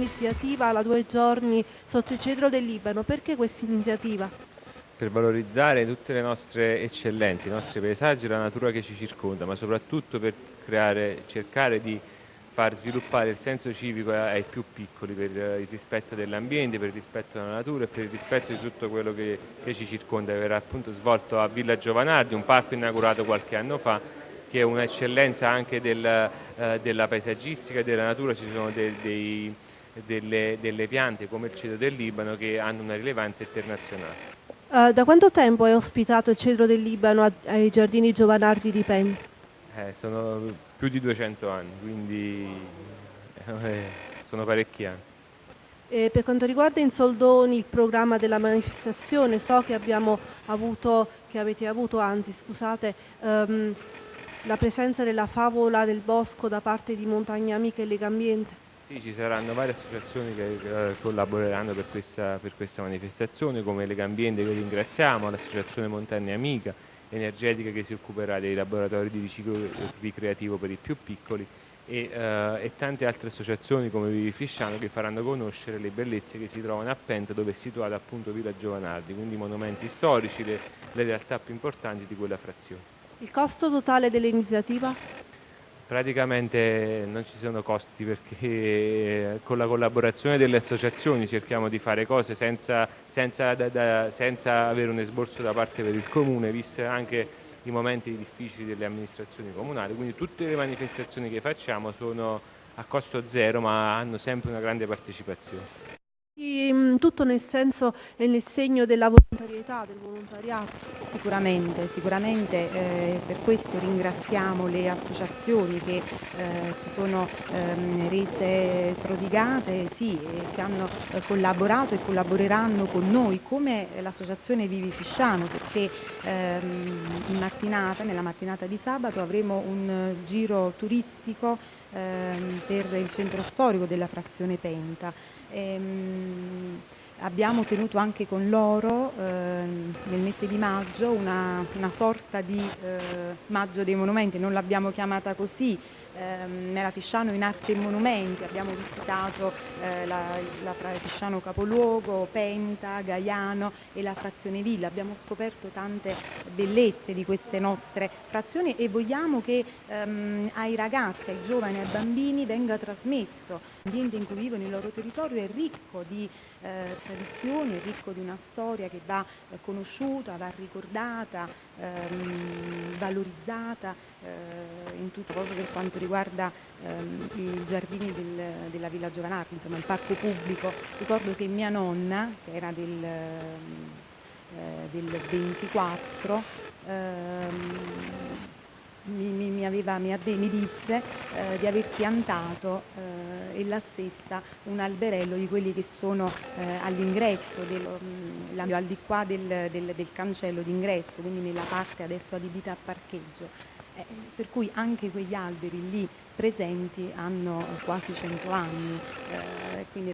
iniziativa la due giorni sotto il cedro del Libano. Perché questa iniziativa? Per valorizzare tutte le nostre eccellenze, i nostri paesaggi la natura che ci circonda, ma soprattutto per creare, cercare di far sviluppare il senso civico ai più piccoli per il rispetto dell'ambiente, per il rispetto della natura e per il rispetto di tutto quello che, che ci circonda. Verrà appunto svolto a Villa Giovanardi, un parco inaugurato qualche anno fa, che è un'eccellenza anche del, eh, della paesaggistica e della natura, ci sono dei, dei, delle, delle, piante come il cedro del Libano che hanno una rilevanza internazionale. Uh, da quanto tempo è ospitato il cedro del Libano ai giardini Giovanardi di Pen? Eh, sono più di 200 anni, quindi eh, sono parecchi anni. E per quanto riguarda in soldoni il programma della manifestazione, so che abbiamo avuto, che avete avuto, anzi scusate, um, la presenza della favola del bosco da parte di Montagna Amica e Lega Ambiente? Sì, ci saranno varie associazioni che eh, collaboreranno per questa, per questa, manifestazione, come Lega Ambiente che ringraziamo, l'associazione Montagna Amica, Energetica che si occuperà dei laboratori di riciclo ricreativo per i più piccoli e, eh, e tante altre associazioni come Vivi Fisciano che faranno conoscere le bellezze che si trovano a Penta dove è situata appunto Villa Giovanardi, quindi monumenti storici, le, le realtà più importanti di quella frazione. Il costo totale dell'iniziativa? Praticamente non ci sono costi perché con la collaborazione delle associazioni cerchiamo di fare cose senza, senza, da, da, senza avere un esborso da parte per il comune, visto anche i momenti difficili delle amministrazioni comunali, quindi tutte le manifestazioni che facciamo sono a costo zero ma hanno sempre una grande partecipazione. Mm, tutto nel senso e nel segno della volontarietà, del volontariato. Sicuramente, sicuramente eh, per questo ringraziamo le associazioni che eh, si sono ehm, rese prodigate, sì, che hanno eh, collaborato e collaboreranno con noi, come l'associazione Vivi Fisciano, perché ehm, in mattinata, nella mattinata di sabato avremo un giro turistico ehm, per il centro storico della frazione Penta. Ehm, abbiamo tenuto anche con loro eh, nel mese di maggio una, una sorta di eh, maggio dei monumenti, non l'abbiamo chiamata così, ehm, nella Fisciano in arte e monumenti, abbiamo visitato eh, la, la Fisciano capoluogo, Penta, Gaiano e la frazione Villa, abbiamo scoperto tante bellezze di queste nostre frazioni e vogliamo che ehm, ai ragazzi, ai giovani, ai bambini venga trasmesso l'ambiente in cui vivono, il loro territorio è ricco di eh, tradizioni, è ricco di una storia che va eh, conosciuta, va ricordata, ehm, valorizzata eh, in tutto quanto riguarda ehm, i giardini del, della Villa Giovanardi, insomma il parco pubblico. Ricordo che mia nonna, che era del, eh, del 24, ehm, mi, mi, mi, aveva, mi disse eh, di aver piantato eh, ella stessa un alberello di quelli che sono eh, all'ingresso, mm, al di qua del, del, del cancello d'ingresso, quindi nella parte adesso adibita a parcheggio. Eh, per cui anche quegli alberi lì presenti hanno quasi 100 anni. Eh, quindi